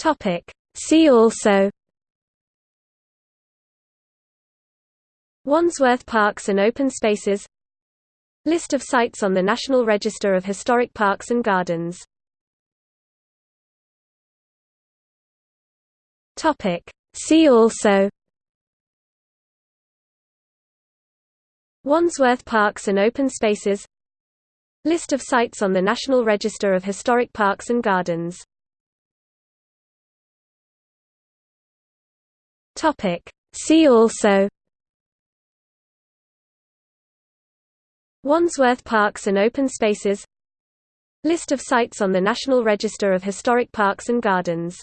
Topic. See also Wandsworth Parks and Open Spaces List of sites on the National Register of Historic Parks and Gardens Topic. See also Wandsworth Parks and Open Spaces List of sites on the National Register of Historic Parks and Gardens Topic. See also Wandsworth Parks and Open Spaces List of sites on the National Register of Historic Parks and Gardens